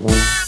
Música